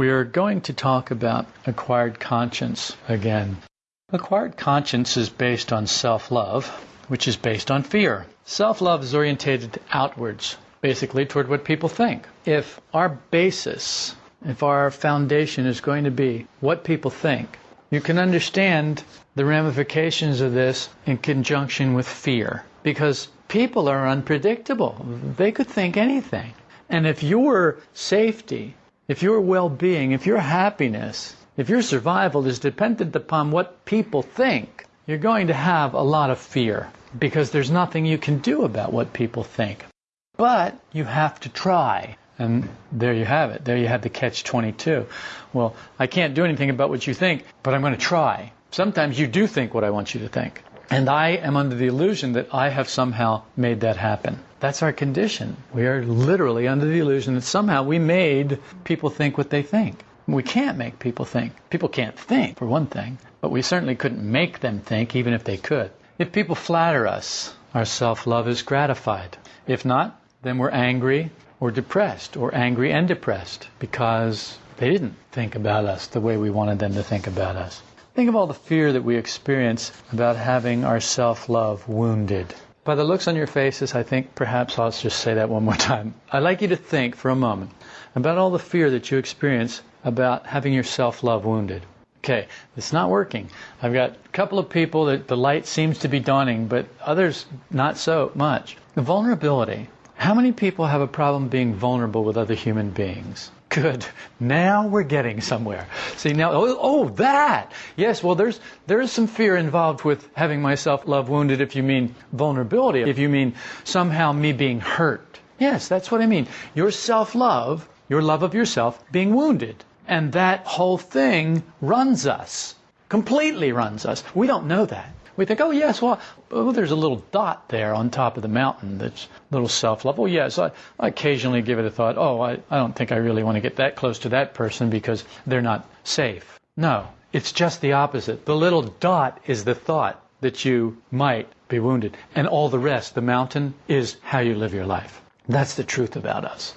We are going to talk about acquired conscience again. Acquired conscience is based on self love, which is based on fear. Self love is orientated outwards, basically toward what people think. If our basis, if our foundation is going to be what people think, you can understand the ramifications of this in conjunction with fear. Because people are unpredictable. They could think anything. And if your safety, if your well being, if your happiness, if your survival is dependent upon what people think, you're going to have a lot of fear because there's nothing you can do about what people think. But you have to try. And there you have it. There you have the catch 22. Well, I can't do anything about what you think, but I'm going to try. Sometimes you do think what I want you to think. And I am under the illusion that I have somehow made that happen. That's our condition. We are literally under the illusion that somehow we made people think what they think. We can't make people think. People can't think, for one thing, but we certainly couldn't make them think, even if they could. If people flatter us, our self love is gratified. If not, then we're angry or depressed, or angry and depressed, because they didn't think about us the way we wanted them to think about us. Think of all the fear that we experience about having our self love wounded. By the looks on your faces, I think perhaps I'll just say that one more time. I'd like you to think for a moment about all the fear that you experience about having your self love wounded. Okay, it's not working. I've got a couple of people that the light seems to be dawning, but others not so much. The vulnerability. How many people have a problem being vulnerable with other human beings? Good. Now we're getting somewhere. See now, oh, oh, that. Yes. Well, there's there is some fear involved with having my self-love wounded. If you mean vulnerability, if you mean somehow me being hurt. Yes, that's what I mean. Your self-love, your love of yourself, being wounded, and that whole thing runs us. Completely runs us. We don't know that. We think, oh yes, well, oh, there's a little dot there on top of the mountain that's a little self-love. Oh yes, I, I occasionally give it a thought. Oh, I, I don't think I really want to get that close to that person because they're not safe. No, it's just the opposite. The little dot is the thought that you might be wounded, and all the rest, the mountain, is how you live your life. That's the truth about us.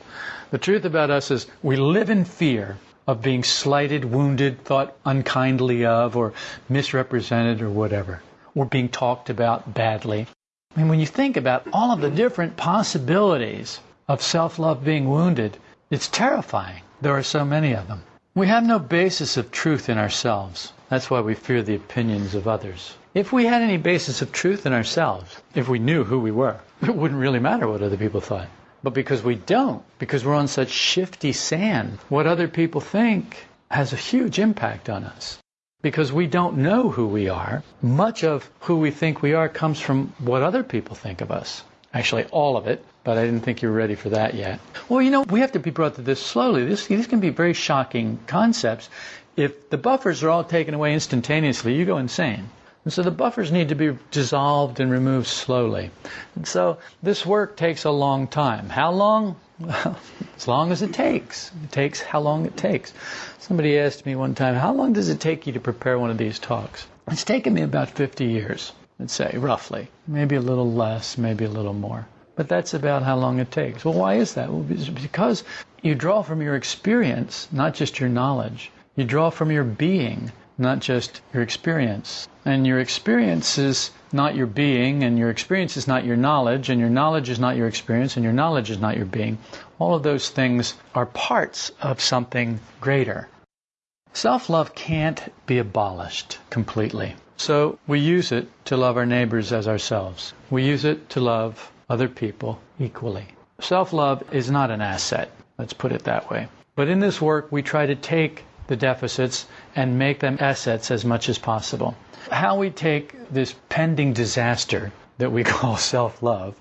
The truth about us is we live in fear of being slighted, wounded, thought unkindly of, or misrepresented, or whatever were being talked about badly. I mean, when you think about all of the different possibilities of self love being wounded, it's terrifying. There are so many of them. We have no basis of truth in ourselves. That's why we fear the opinions of others. If we had any basis of truth in ourselves, if we knew who we were, it wouldn't really matter what other people thought. But because we don't, because we're on such shifty sand, what other people think has a huge impact on us because we don't know who we are. Much of who we think we are comes from what other people think of us. Actually, all of it, but I didn't think you were ready for that yet. Well, you know, we have to be brought to this slowly. This, these can be very shocking concepts. If the buffers are all taken away instantaneously, you go insane. And so the buffers need to be dissolved and removed slowly. And so this work takes a long time. How long? Well, as long as it takes. It takes how long it takes. Somebody asked me one time, how long does it take you to prepare one of these talks? It's taken me about 50 years, let's say, roughly. Maybe a little less, maybe a little more. But that's about how long it takes. Well, why is that? Well, because you draw from your experience, not just your knowledge. You draw from your being, not just your experience. And your experience is not your being, and your experience is not your knowledge, and your knowledge is not your experience, and your knowledge is not your being. All of those things are parts of something greater. Self love can't be abolished completely. So we use it to love our neighbors as ourselves. We use it to love other people equally. Self love is not an asset, let's put it that way. But in this work, we try to take the deficits and make them assets as much as possible. How we take this pending disaster that we call self love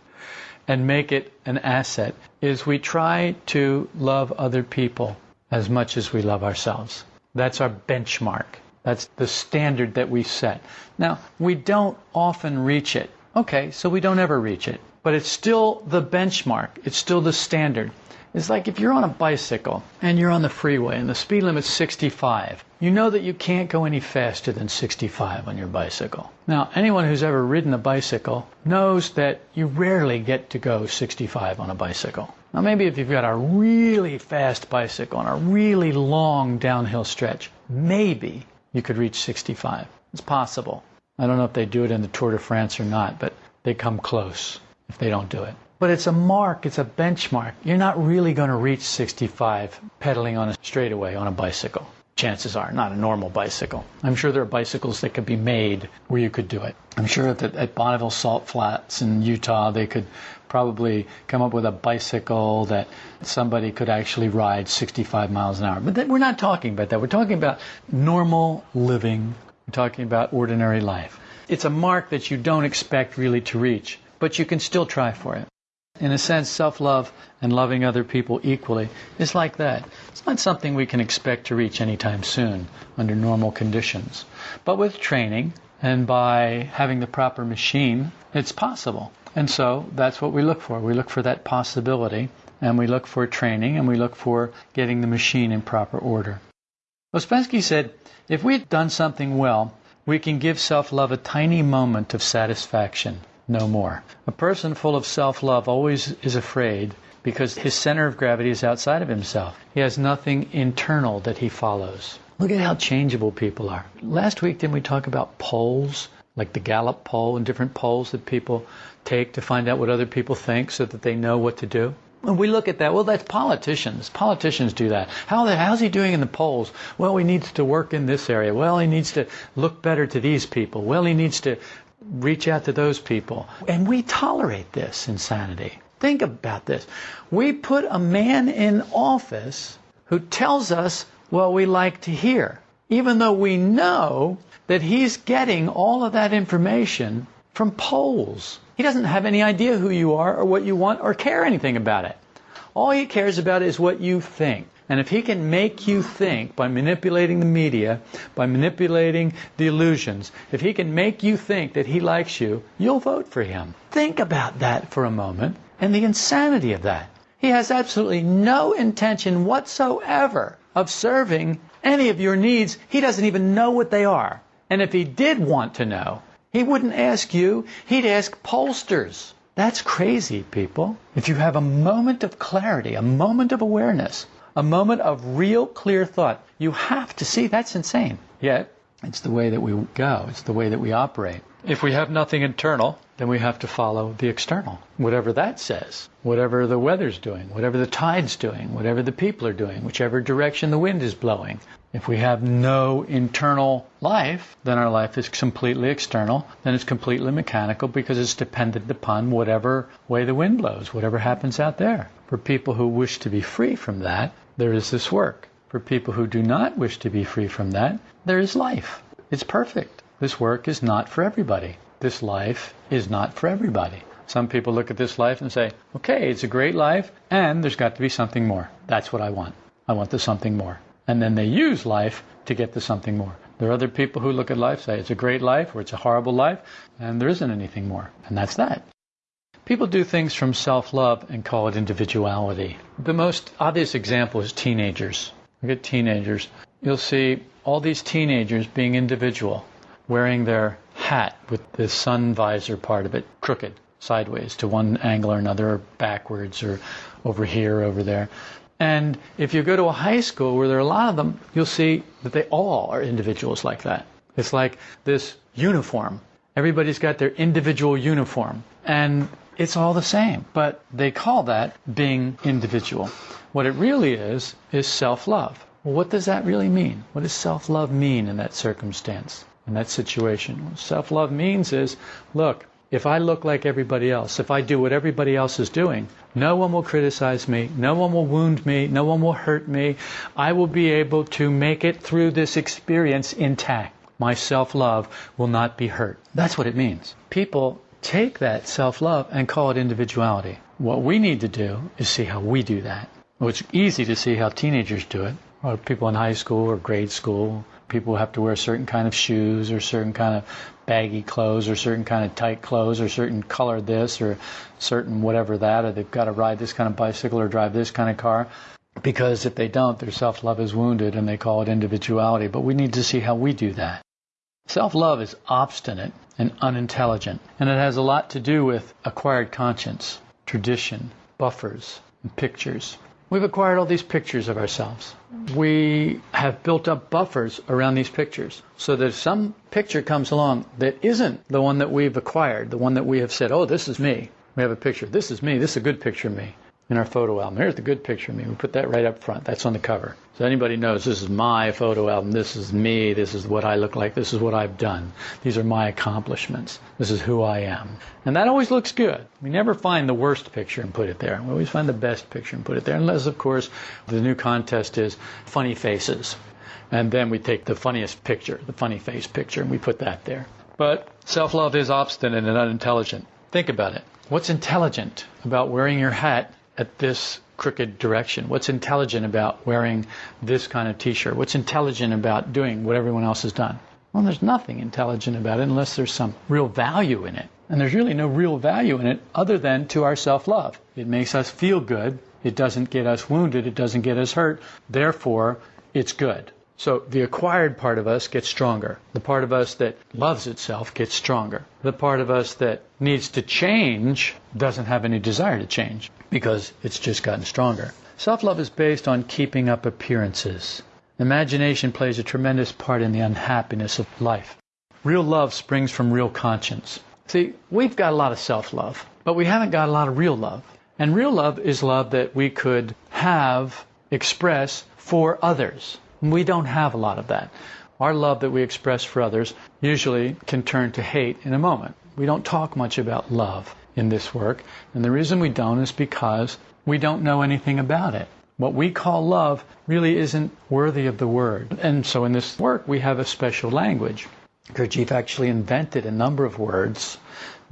and make it an asset is we try to love other people as much as we love ourselves. That's our benchmark. That's the standard that we set. Now, we don't often reach it. Okay, so we don't ever reach it. But it's still the benchmark. It's still the standard. It's like if you're on a bicycle and you're on the freeway and the speed limit's 65, you know that you can't go any faster than 65 on your bicycle. Now, anyone who's ever ridden a bicycle knows that you rarely get to go 65 on a bicycle. Now, maybe if you've got a really fast bicycle on a really long downhill stretch, maybe you could reach 65. It's possible. I don't know if they do it in the Tour de France or not, but they come close if they don't do it. But it's a mark, it's a benchmark. You're not really going to reach 65 pedaling on a straightaway on a bicycle. Chances are, not a normal bicycle. I'm sure there are bicycles that could be made where you could do it. I'm sure that at Bonneville Salt Flats in Utah, they could probably come up with a bicycle that somebody could actually ride 65 miles an hour. But we're not talking about that. We're talking about normal living we're talking about ordinary life. It's a mark that you don't expect really to reach, but you can still try for it. In a sense, self love and loving other people equally is like that. It's not something we can expect to reach anytime soon under normal conditions. But with training and by having the proper machine, it's possible. And so that's what we look for. We look for that possibility, and we look for training, and we look for getting the machine in proper order. Ouspensky said, if we've done something well, we can give self love a tiny moment of satisfaction, no more. A person full of self love always is afraid because his center of gravity is outside of himself. He has nothing internal that he follows. Look at how changeable people are. Last week, didn't we talk about polls? Like the Gallup poll and different polls that people take to find out what other people think so that they know what to do? When we look at that, well, that's politicians. Politicians do that. How the, how's he doing in the polls? Well, he needs to work in this area. Well, he needs to look better to these people. Well, he needs to reach out to those people. And we tolerate this insanity. Think about this. We put a man in office who tells us what we like to hear, even though we know that he's getting all of that information from polls. He doesn't have any idea who you are or what you want or care anything about it. All he cares about is what you think. And if he can make you think by manipulating the media, by manipulating the illusions, if he can make you think that he likes you, you'll vote for him. Think about that for a moment and the insanity of that. He has absolutely no intention whatsoever of serving any of your needs. He doesn't even know what they are. And if he did want to know, he wouldn't ask you, he'd ask pollsters. That's crazy, people. If you have a moment of clarity, a moment of awareness, a moment of real clear thought, you have to see that's insane. Yet, it's the way that we go, it's the way that we operate. If we have nothing internal, then we have to follow the external. Whatever that says, whatever the weather's doing, whatever the tide's doing, whatever the people are doing, whichever direction the wind is blowing, if we have no internal life, then our life is completely external, then it's completely mechanical because it's dependent upon whatever way the wind blows, whatever happens out there. For people who wish to be free from that, there is this work. For people who do not wish to be free from that, there is life. It's perfect. This work is not for everybody. This life is not for everybody. Some people look at this life and say, okay, it's a great life, and there's got to be something more. That's what I want. I want the something more and then they use life to get to something more. There are other people who look at life, say it's a great life or it's a horrible life, and there isn't anything more. And that's that. People do things from self love and call it individuality. The most obvious example is teenagers. Look at teenagers. You'll see all these teenagers being individual, wearing their hat with the sun visor part of it crooked, sideways to one angle or another, or backwards, or over here, over there. And if you go to a high school where there are a lot of them, you'll see that they all are individuals like that. It's like this uniform. Everybody's got their individual uniform. And it's all the same. But they call that being individual. What it really is, is self love. Well, what does that really mean? What does self love mean in that circumstance, in that situation? Self love means is look, if I look like everybody else, if I do what everybody else is doing, no one will criticize me, no one will wound me, no one will hurt me. I will be able to make it through this experience intact. My self love will not be hurt. That's what it means. People take that self love and call it individuality. What we need to do is see how we do that. Well, it's easy to see how teenagers do it, or people in high school or grade school, people have to wear certain kind of shoes or certain kind of baggy clothes or certain kind of tight clothes or certain color this or certain whatever that or they've got to ride this kind of bicycle or drive this kind of car because if they don't their self-love is wounded and they call it individuality but we need to see how we do that self-love is obstinate and unintelligent and it has a lot to do with acquired conscience tradition buffers and pictures We've acquired all these pictures of ourselves. We have built up buffers around these pictures so that if some picture comes along that isn't the one that we've acquired, the one that we have said, oh, this is me. We have a picture. This is me. This is a good picture of me in our photo album. Here's the good picture of me. We put that right up front. That's on the cover. So anybody knows this is my photo album. This is me. This is what I look like. This is what I've done. These are my accomplishments. This is who I am. And that always looks good. We never find the worst picture and put it there. We always find the best picture and put it there. Unless, of course, the new contest is funny faces. And then we take the funniest picture, the funny face picture, and we put that there. But self love is obstinate and unintelligent. Think about it. What's intelligent about wearing your hat at this crooked direction? What's intelligent about wearing this kind of t shirt? What's intelligent about doing what everyone else has done? Well, there's nothing intelligent about it unless there's some real value in it. And there's really no real value in it other than to our self love. It makes us feel good. It doesn't get us wounded. It doesn't get us hurt. Therefore, it's good. So the acquired part of us gets stronger. The part of us that loves itself gets stronger. The part of us that needs to change doesn't have any desire to change because it's just gotten stronger. Self love is based on keeping up appearances. Imagination plays a tremendous part in the unhappiness of life. Real love springs from real conscience. See, we've got a lot of self love, but we haven't got a lot of real love. And real love is love that we could have, express for others. We don't have a lot of that. Our love that we express for others usually can turn to hate in a moment. We don't talk much about love in this work, and the reason we don't is because we don't know anything about it. What we call love really isn't worthy of the word. And so in this work, we have a special language. Gurdjieff actually invented a number of words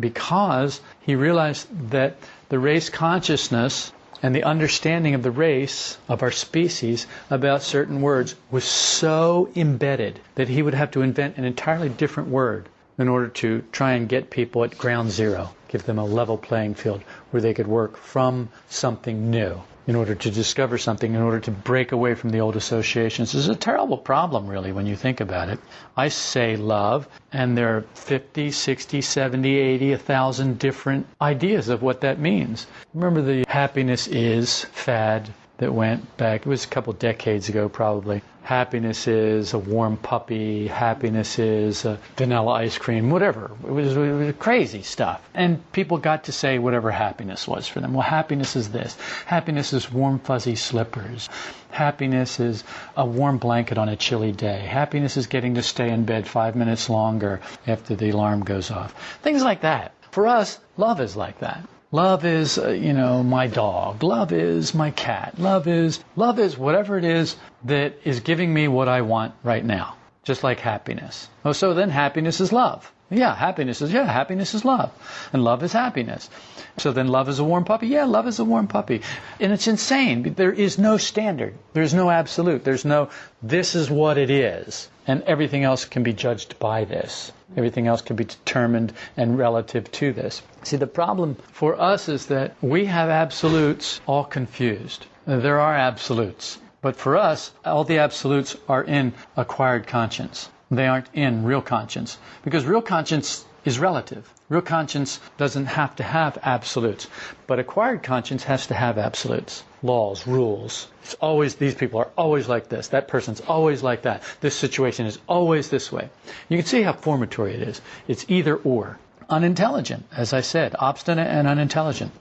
because he realized that the race consciousness and the understanding of the race of our species about certain words was so embedded that he would have to invent an entirely different word in order to try and get people at ground zero, give them a level playing field where they could work from something new in order to discover something, in order to break away from the old associations. This is a terrible problem, really, when you think about it. I say love, and there are 50, 60, 70, 80, 1,000 different ideas of what that means. Remember the happiness is fad that went back, it was a couple decades ago probably. Happiness is a warm puppy, happiness is vanilla ice cream, whatever. It was, it was crazy stuff. And people got to say whatever happiness was for them. Well, happiness is this. Happiness is warm, fuzzy slippers. Happiness is a warm blanket on a chilly day. Happiness is getting to stay in bed five minutes longer after the alarm goes off. Things like that. For us, love is like that. Love is, uh, you know, my dog. Love is my cat. Love is, love is whatever it is that is giving me what I want right now. Just like happiness. Oh, so then happiness is love. Yeah, happiness is, yeah, happiness is love. And love is happiness. So then love is a warm puppy? Yeah, love is a warm puppy. And it's insane. There is no standard. There's no absolute. There's no, this is what it is. And everything else can be judged by this. Everything else can be determined and relative to this. See, the problem for us is that we have absolutes all confused. There are absolutes. But for us, all the absolutes are in acquired conscience. They aren't in real conscience. Because real conscience is relative. Real conscience doesn't have to have absolutes. But acquired conscience has to have absolutes. Laws, rules. It's always, these people are always like this. That person's always like that. This situation is always this way. You can see how formatory it is. It's either or. Unintelligent, as I said, obstinate and unintelligent.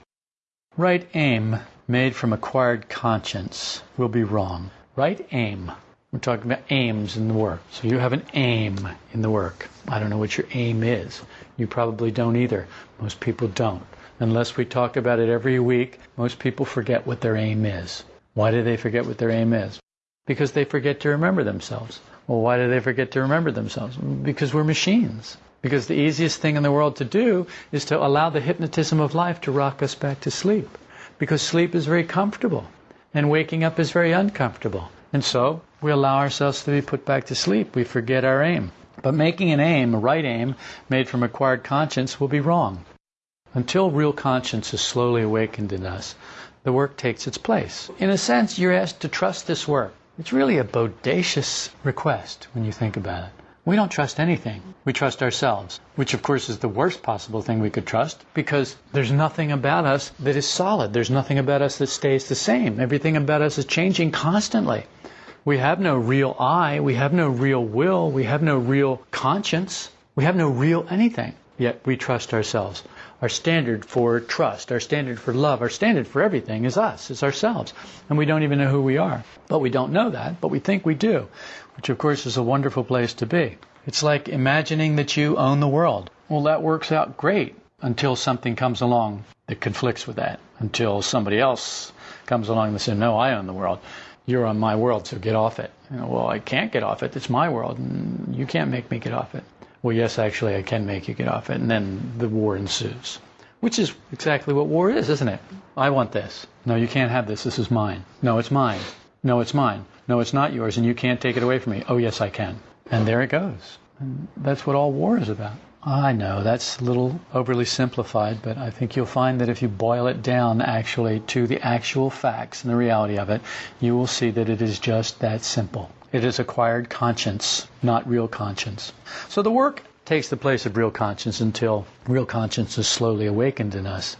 Right aim made from acquired conscience will be wrong. Right aim we're talking about aims in the work. So you have an aim in the work. I don't know what your aim is. You probably don't either. Most people don't. Unless we talk about it every week, most people forget what their aim is. Why do they forget what their aim is? Because they forget to remember themselves. Well, why do they forget to remember themselves? Because we're machines. Because the easiest thing in the world to do is to allow the hypnotism of life to rock us back to sleep. Because sleep is very comfortable and waking up is very uncomfortable. And so we allow ourselves to be put back to sleep. We forget our aim. But making an aim, a right aim, made from acquired conscience will be wrong. Until real conscience is slowly awakened in us, the work takes its place. In a sense, you're asked to trust this work. It's really a bodacious request when you think about it. We don't trust anything. We trust ourselves, which of course is the worst possible thing we could trust because there's nothing about us that is solid. There's nothing about us that stays the same. Everything about us is changing constantly. We have no real I. We have no real will. We have no real conscience. We have no real anything. Yet we trust ourselves. Our standard for trust, our standard for love, our standard for everything is us, is ourselves. And we don't even know who we are. But we don't know that, but we think we do, which of course is a wonderful place to be. It's like imagining that you own the world. Well, that works out great until something comes along that conflicts with that, until somebody else comes along and says, No, I own the world you're on my world, so get off it. You know, well, I can't get off it. It's my world, and you can't make me get off it. Well, yes, actually, I can make you get off it. And then the war ensues, which is exactly what war is, isn't it? I want this. No, you can't have this. This is mine. No, it's mine. No, it's mine. No, it's not yours, and you can't take it away from me. Oh, yes, I can. And there it goes. And that's what all war is about. I know that's a little overly simplified, but I think you'll find that if you boil it down actually to the actual facts and the reality of it, you will see that it is just that simple. It is acquired conscience, not real conscience. So the work takes the place of real conscience until real conscience is slowly awakened in us.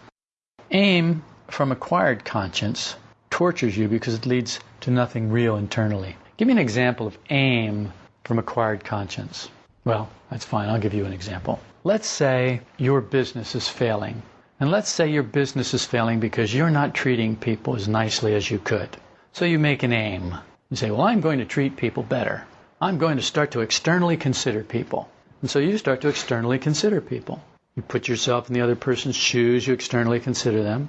Aim from acquired conscience tortures you because it leads to nothing real internally. Give me an example of aim from acquired conscience. Well, that's fine. I'll give you an example. Let's say your business is failing. And let's say your business is failing because you're not treating people as nicely as you could. So you make an aim. You say, Well, I'm going to treat people better. I'm going to start to externally consider people. And so you start to externally consider people. You put yourself in the other person's shoes, you externally consider them,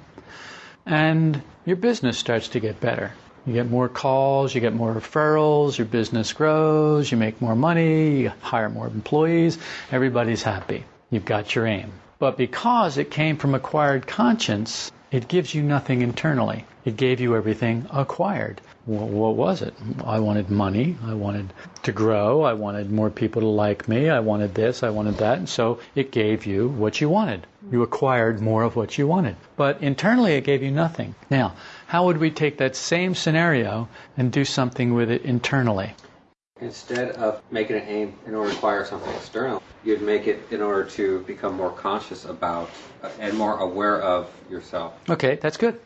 and your business starts to get better. You get more calls, you get more referrals, your business grows, you make more money, you hire more employees, everybody's happy. You've got your aim. But because it came from acquired conscience, it gives you nothing internally. It gave you everything acquired. What was it? I wanted money. I wanted to grow. I wanted more people to like me. I wanted this. I wanted that. And so it gave you what you wanted. You acquired more of what you wanted. But internally, it gave you nothing. Now, how would we take that same scenario and do something with it internally? Instead of making an aim in order to acquire something external, you'd make it in order to become more conscious about and more aware of yourself. Okay, that's good.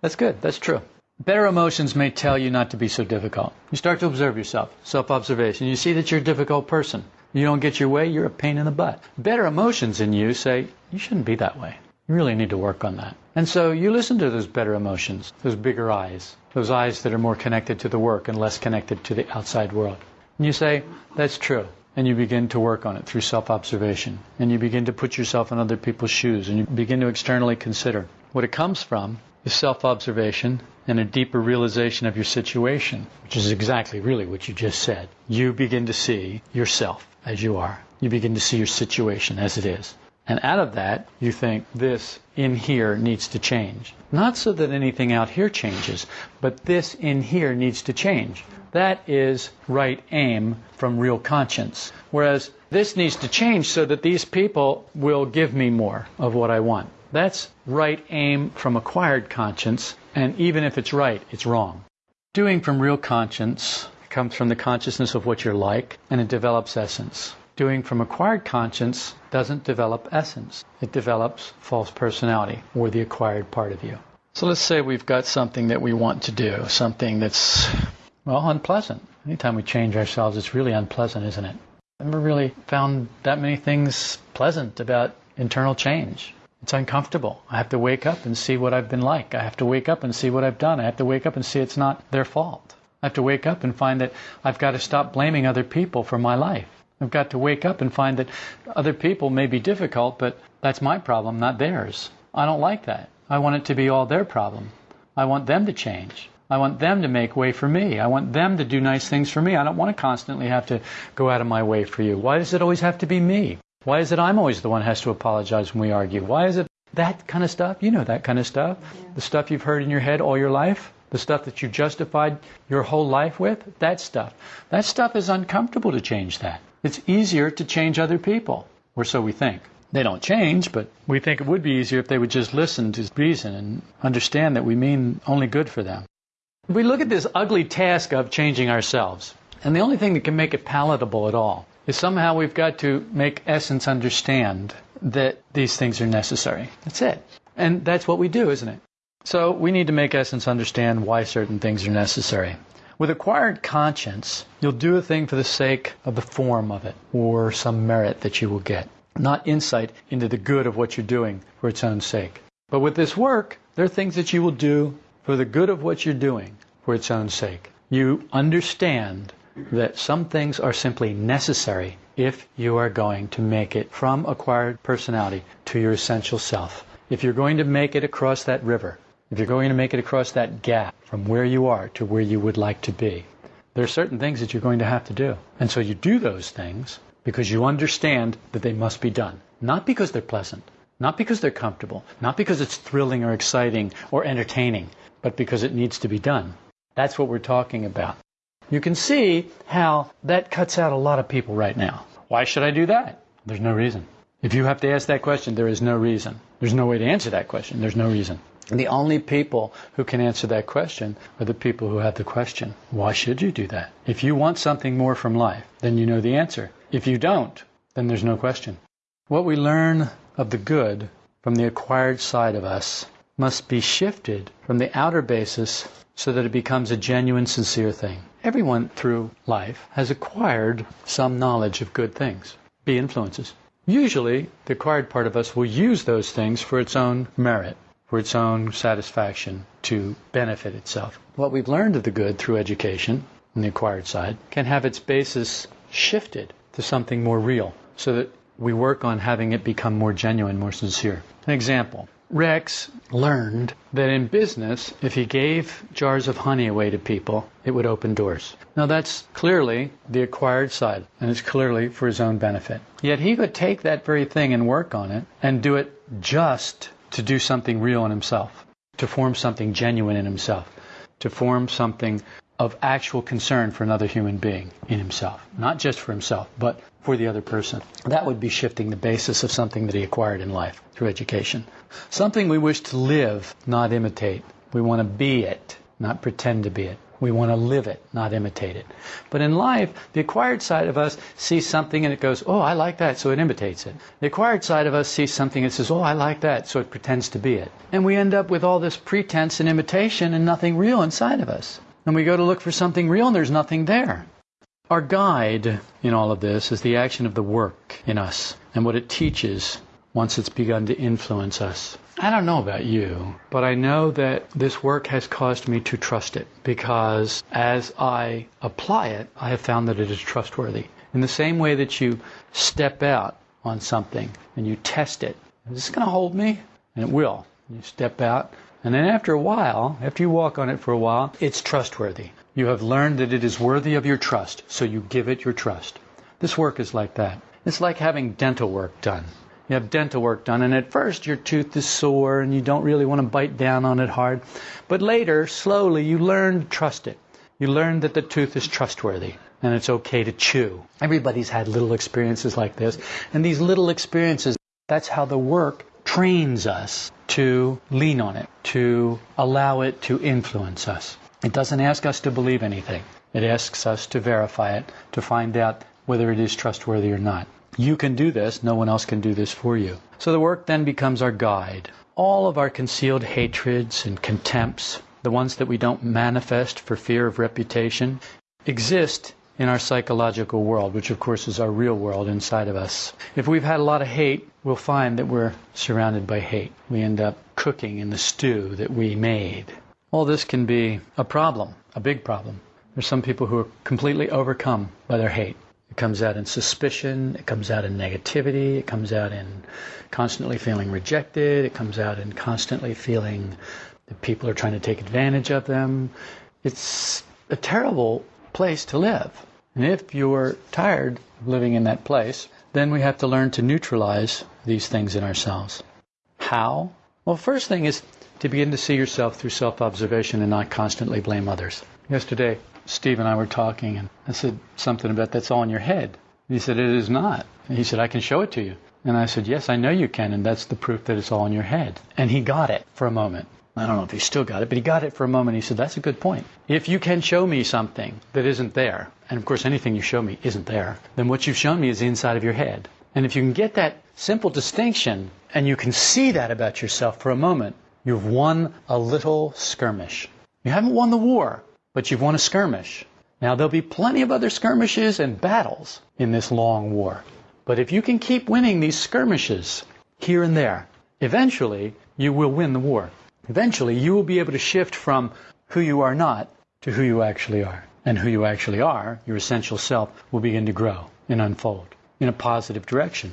That's good. That's true. Better emotions may tell you not to be so difficult. You start to observe yourself, self observation. You see that you're a difficult person. You don't get your way, you're a pain in the butt. Better emotions in you say, you shouldn't be that way. You really need to work on that. And so you listen to those better emotions, those bigger I's, those I's that are more connected to the work and less connected to the outside world. And you say, that's true. And you begin to work on it through self observation. And you begin to put yourself in other people's shoes and you begin to externally consider. What it comes from is self observation and a deeper realization of your situation, which is exactly really what you just said. You begin to see yourself as you are. You begin to see your situation as it is. And out of that, you think this in here needs to change. Not so that anything out here changes, but this in here needs to change. That is right aim from real conscience. Whereas this needs to change so that these people will give me more of what I want. That's right aim from acquired conscience, and even if it's right, it's wrong. Doing from real conscience comes from the consciousness of what you're like, and it develops essence doing from acquired conscience doesn't develop essence. It develops false personality or the acquired part of you. So let's say we've got something that we want to do, something that's, well, unpleasant. Anytime we change ourselves, it's really unpleasant, isn't it? I've never really found that many things pleasant about internal change. It's uncomfortable. I have to wake up and see what I've been like. I have to wake up and see what I've done. I have to wake up and see it's not their fault. I have to wake up and find that I've got to stop blaming other people for my life. I've got to wake up and find that other people may be difficult, but that's my problem, not theirs. I don't like that. I want it to be all their problem. I want them to change. I want them to make way for me. I want them to do nice things for me. I don't want to constantly have to go out of my way for you. Why does it always have to be me? Why is it I'm always the one who has to apologize when we argue? Why is it that kind of stuff? You know that kind of stuff. The stuff you've heard in your head all your life. the stuff that you justified your whole life with, that stuff. That stuff is uncomfortable to change that. It's easier to change other people, or so we think. They don't change, but we think it would be easier if they would just listen to reason and understand that we mean only good for them. We look at this ugly task of changing ourselves, and the only thing that can make it palatable at all is somehow we've got to make essence understand that these things are necessary. That's it. And that's what we do, isn't it? So we need to make essence understand why certain things are necessary. With acquired conscience, you'll do a thing for the sake of the form of it or some merit that you will get, not insight into the good of what you're doing for its own sake. But with this work, there are things that you will do for the good of what you're doing for its own sake. You understand that some things are simply necessary if you are going to make it from acquired personality to your essential self. If you're going to make it across that river, if you're going to make it across that gap from where you are to where you would like to be, there are certain things that you're going to have to do. And so you do those things because you understand that they must be done. Not because they're pleasant, not because they're comfortable, not because it's thrilling or exciting or entertaining, but because it needs to be done. That's what we're talking about. You can see how that cuts out a lot of people right now. Why should I do that? There's no reason. If you have to ask that question, there is no reason. There's no way to answer that question. There's no reason. And the only people who can answer that question are the people who have the question. Why should you do that? If you want something more from life, then you know the answer. If you don't, then there's no question. What we learn of the good from the acquired side of us must be shifted from the outer basis so that it becomes a genuine, sincere thing. Everyone through life has acquired some knowledge of good things, B influences. Usually, the acquired part of us will use those things for its own merit, for its own satisfaction, to benefit itself. What we've learned of the good through education, on the acquired side, can have its basis shifted to something more real, so that we work on having it become more genuine, more sincere. An example Rex learned that in business, if he gave jars of honey away to people, it would open doors. Now, that's clearly the acquired side, and it's clearly for his own benefit. Yet he could take that very thing and work on it and do it just to do something real in himself, to form something genuine in himself, to form something of actual concern for another human being in himself. Not just for himself, but for the other person. That would be shifting the basis of something that he acquired in life through education. Something we wish to live, not imitate. We want to be it, not pretend to be it. We want to live it, not imitate it. But in life, the acquired side of us sees something and it goes, oh, I like that, so it imitates it. The acquired side of us sees something and says, oh, I like that, so it pretends to be it. And we end up with all this pretense and imitation and nothing real inside of us. And we go to look for something real and there's nothing there. Our guide in all of this is the action of the work in us and what it teaches once it's begun to influence us. I don't know about you, but I know that this work has caused me to trust it because as I apply it, I have found that it is trustworthy. In the same way that you step out on something and you test it, is this going to hold me? And it will. You step out, and then after a while, after you walk on it for a while, it's trustworthy. You have learned that it is worthy of your trust, so you give it your trust. This work is like that. It's like having dental work done. You have dental work done, and at first your tooth is sore and you don't really want to bite down on it hard. But later, slowly, you learn to trust it. You learn that the tooth is trustworthy and it's okay to chew. Everybody's had little experiences like this. And these little experiences, that's how the work trains us to lean on it, to allow it to influence us. It doesn't ask us to believe anything. It asks us to verify it, to find out whether it is trustworthy or not. You can do this, no one else can do this for you. So the work then becomes our guide. All of our concealed hatreds and contempts, the ones that we don't manifest for fear of reputation, exist in our psychological world, which of course is our real world inside of us. If we've had a lot of hate, we'll find that we're surrounded by hate. We end up cooking in the stew that we made. All this can be a problem, a big problem. There's some people who are completely overcome by their hate. It comes out in suspicion, it comes out in negativity, it comes out in constantly feeling rejected, it comes out in constantly feeling that people are trying to take advantage of them. It's a terrible place to live. And if you're tired of living in that place, then we have to learn to neutralize these things in ourselves. How? Well, first thing is to begin to see yourself through self observation and not constantly blame others. Yesterday, Steve and I were talking, and I said something about that's all in your head. And he said, It is not. And he said, I can show it to you. And I said, Yes, I know you can, and that's the proof that it's all in your head. And he got it for a moment. I don't know if he still got it, but he got it for a moment. He said, That's a good point. If you can show me something that isn't there, and of course anything you show me isn't there, then what you've shown me is the inside of your head. And if you can get that simple distinction and you can see that about yourself for a moment, you've won a little skirmish. You haven't won the war, but you've won a skirmish. Now, there'll be plenty of other skirmishes and battles in this long war. But if you can keep winning these skirmishes here and there, eventually you will win the war. Eventually you will be able to shift from who you are not to who you actually are. And who you actually are, your essential self, will begin to grow and unfold in a positive direction.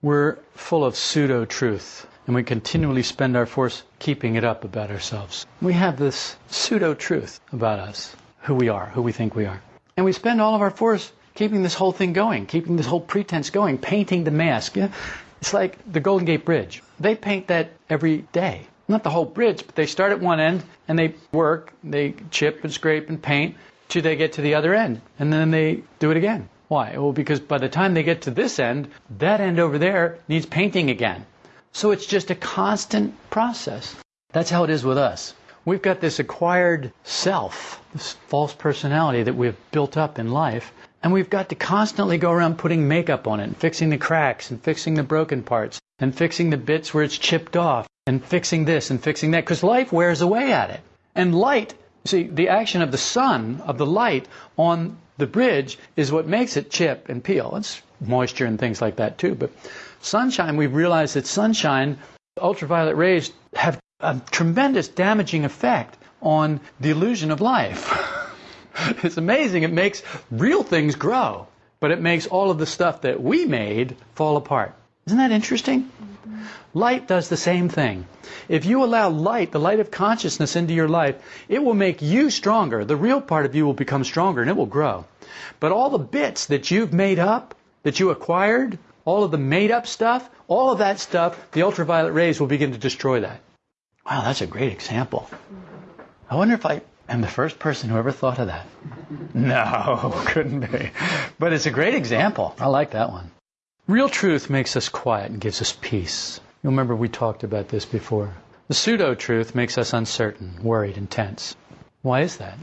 We're full of pseudo truth, and we continually spend our force keeping it up about ourselves. We have this pseudo truth about us, who we are, who we think we are. And we spend all of our force keeping this whole thing going, keeping this whole pretense going, painting the mask. It's like the Golden Gate Bridge. They paint that every day. Not the whole bridge, but they start at one end and they work, they chip and scrape and paint till they get to the other end. And then they do it again. Why? Well, because by the time they get to this end, that end over there needs painting again. So it's just a constant process. That's how it is with us. We've got this acquired self, this false personality that we've built up in life, and we've got to constantly go around putting makeup on it and fixing the cracks and fixing the broken parts and fixing the bits where it's chipped off and fixing this and fixing that because life wears away at it. And light, see, the action of the sun, of the light on the bridge is what makes it chip and peel. It's moisture and things like that too. But sunshine, we've realized that sunshine, ultraviolet rays have a tremendous damaging effect on the illusion of life. it's amazing. It makes real things grow, but it makes all of the stuff that we made fall apart. Isn't that interesting? Light does the same thing. If you allow light, the light of consciousness, into your life, it will make you stronger. The real part of you will become stronger and it will grow. But all the bits that you've made up, that you acquired, all of the made up stuff, all of that stuff, the ultraviolet rays will begin to destroy that. Wow, that's a great example. I wonder if I am the first person who ever thought of that. No, couldn't be. But it's a great example. I like that one. Real truth makes us quiet and gives us peace. You'll remember we talked about this before. The pseudo truth makes us uncertain, worried, and tense. Why is that?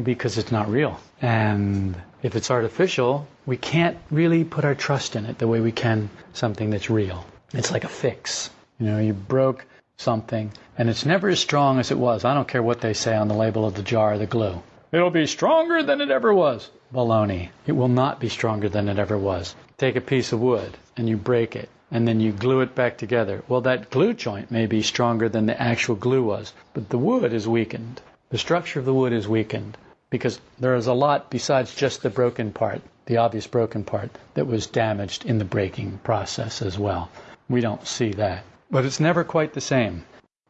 Because it's not real. And if it's artificial, we can't really put our trust in it the way we can something that's real. It's like a fix. You know, you broke something and it's never as strong as it was. I don't care what they say on the label of the jar or the glue. It'll be stronger than it ever was. Baloney. It will not be stronger than it ever was. Take a piece of wood and you break it and then you glue it back together. Well, that glue joint may be stronger than the actual glue was, but the wood is weakened. The structure of the wood is weakened because there is a lot besides just the broken part, the obvious broken part, that was damaged in the breaking process as well. We don't see that. But it's never quite the same.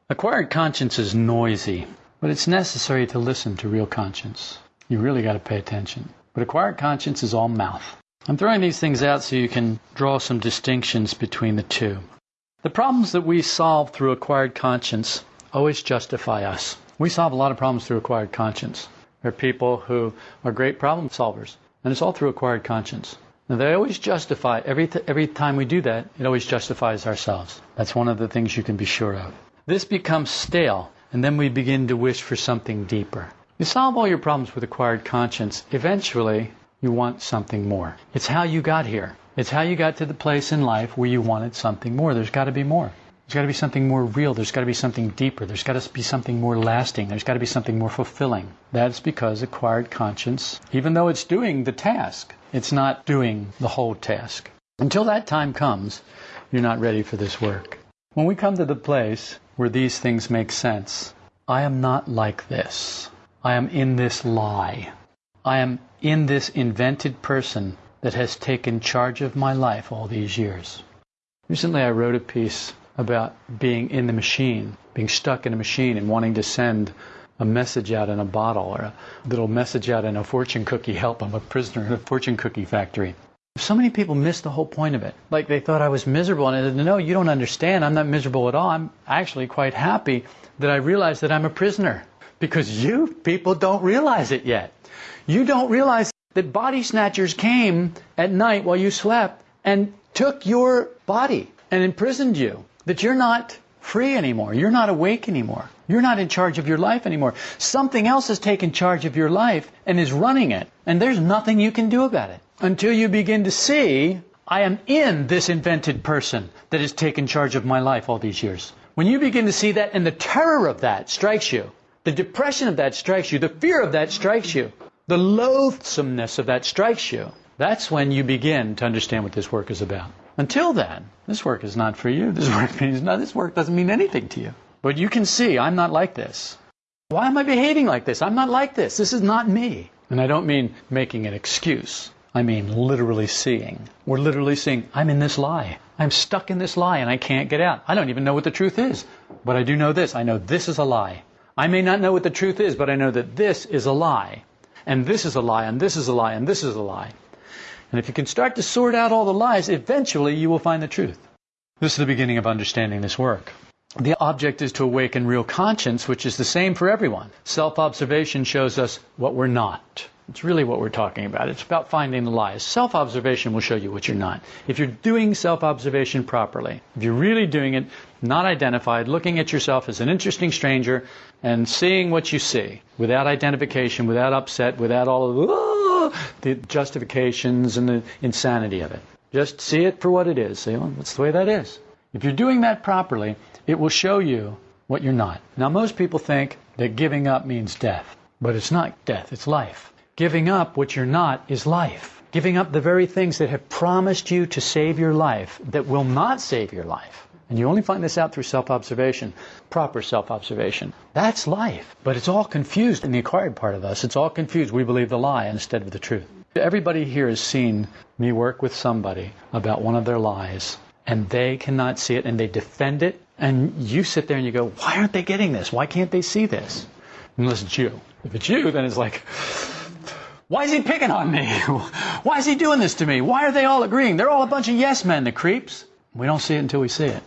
Acquired conscience is noisy, but it's necessary to listen to real conscience. You really got to pay attention. But acquired conscience is all mouth. I'm throwing these things out so you can draw some distinctions between the two. The problems that we solve through acquired conscience always justify us. We solve a lot of problems through acquired conscience. There are people who are great problem solvers, and it's all through acquired conscience. Now, they always justify, every, th- every time we do that, it always justifies ourselves. That's one of the things you can be sure of. This becomes stale, and then we begin to wish for something deeper. You solve all your problems with acquired conscience, eventually you want something more. It's how you got here. It's how you got to the place in life where you wanted something more. There's got to be more. There's got to be something more real. There's got to be something deeper. There's got to be something more lasting. There's got to be something more fulfilling. That's because acquired conscience, even though it's doing the task, it's not doing the whole task. Until that time comes, you're not ready for this work. When we come to the place where these things make sense, I am not like this. I am in this lie. I am in this invented person that has taken charge of my life all these years. Recently, I wrote a piece about being in the machine, being stuck in a machine and wanting to send a message out in a bottle or a little message out in a fortune cookie help. I'm a prisoner in a fortune cookie factory. So many people miss the whole point of it. Like they thought I was miserable, and I said, no, you don't understand. I'm not miserable at all. I'm actually quite happy that I realize that I'm a prisoner. Because you people don't realize it yet. You don't realize that body snatchers came at night while you slept and took your body and imprisoned you. That you're not free anymore. You're not awake anymore. You're not in charge of your life anymore. Something else has taken charge of your life and is running it. And there's nothing you can do about it until you begin to see, I am in this invented person that has taken charge of my life all these years. When you begin to see that and the terror of that strikes you, the depression of that strikes you, the fear of that strikes you, the loathsomeness of that strikes you, that's when you begin to understand what this work is about. Until then, this work is not for you. This work means not, this work doesn't mean anything to you. But you can see I'm not like this. Why am I behaving like this? I'm not like this. This is not me. And I don't mean making an excuse. I mean literally seeing. We're literally seeing, I'm in this lie. I'm stuck in this lie and I can't get out. I don't even know what the truth is. But I do know this. I know this is a lie. I may not know what the truth is, but I know that this is a lie. And this is a lie, and this is a lie, and this is a lie. And if you can start to sort out all the lies, eventually you will find the truth. This is the beginning of understanding this work. The object is to awaken real conscience, which is the same for everyone. Self observation shows us what we're not. It's really what we're talking about. It's about finding the lies. Self observation will show you what you're not. If you're doing self observation properly, if you're really doing it, not identified, looking at yourself as an interesting stranger and seeing what you see without identification, without upset, without all of ah, the justifications and the insanity of it. Just see it for what it is. Say, well, that's the way that is. If you're doing that properly, it will show you what you're not. Now, most people think that giving up means death, but it's not death, it's life. Giving up what you're not is life. Giving up the very things that have promised you to save your life that will not save your life. And you only find this out through self observation, proper self observation. That's life. But it's all confused in the acquired part of us. It's all confused. We believe the lie instead of the truth. Everybody here has seen me work with somebody about one of their lies, and they cannot see it, and they defend it, and you sit there and you go, why aren't they getting this? Why can't they see this? Unless it's you. If it's you, then it's like, why is he picking on me? Why is he doing this to me? Why are they all agreeing? They're all a bunch of yes men, the creeps. We don't see it until we see it.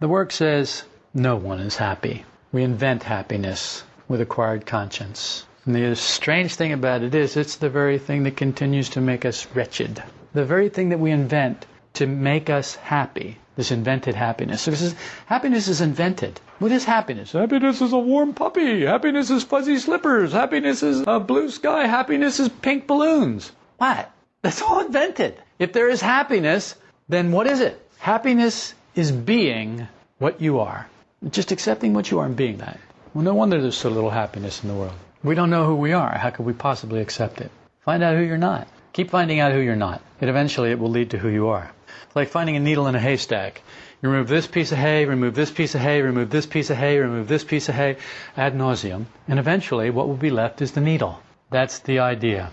The work says no one is happy. We invent happiness with acquired conscience. And the strange thing about it is, it's the very thing that continues to make us wretched. The very thing that we invent to make us happy this invented happiness. So this is, happiness is invented. What is happiness? Happiness is a warm puppy. Happiness is fuzzy slippers. Happiness is a blue sky. Happiness is pink balloons. What? That's all invented. If there is happiness, then what is it? Happiness is being what you are. Just accepting what you are and being that. Well, no wonder there's so little happiness in the world. We don't know who we are. How could we possibly accept it? Find out who you're not. Keep finding out who you're not. And eventually it will lead to who you are. It's like finding a needle in a haystack. You remove this piece of hay, remove this piece of hay, remove this piece of hay, remove this piece of hay, ad nauseum, and eventually what will be left is the needle. That's the idea.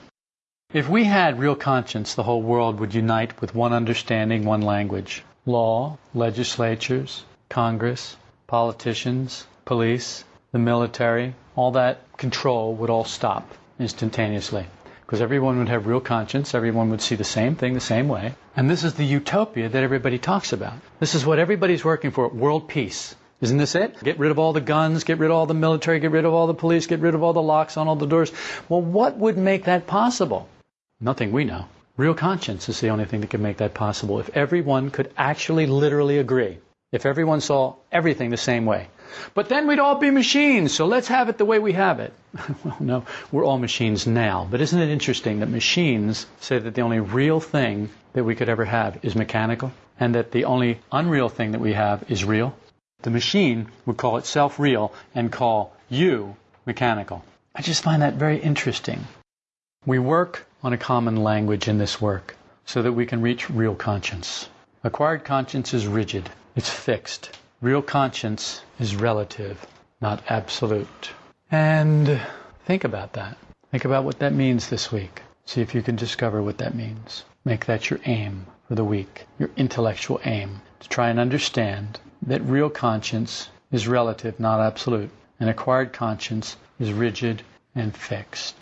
If we had real conscience, the whole world would unite with one understanding, one language. Law, legislatures, Congress, politicians, police, the military, all that control would all stop instantaneously because everyone would have real conscience, everyone would see the same thing the same way. And this is the utopia that everybody talks about. This is what everybody's working for world peace. Isn't this it? Get rid of all the guns, get rid of all the military, get rid of all the police, get rid of all the locks on all the doors. Well, what would make that possible? Nothing we know. Real conscience is the only thing that could make that possible. If everyone could actually literally agree, if everyone saw everything the same way, but then we'd all be machines, so let's have it the way we have it. well, no, we're all machines now. But isn't it interesting that machines say that the only real thing that we could ever have is mechanical, and that the only unreal thing that we have is real? The machine would call itself real and call you mechanical. I just find that very interesting. We work on a common language in this work so that we can reach real conscience. Acquired conscience is rigid, it's fixed. Real conscience is relative, not absolute. And think about that. Think about what that means this week. See if you can discover what that means. Make that your aim for the week, your intellectual aim, to try and understand that real conscience is relative, not absolute, and acquired conscience is rigid and fixed.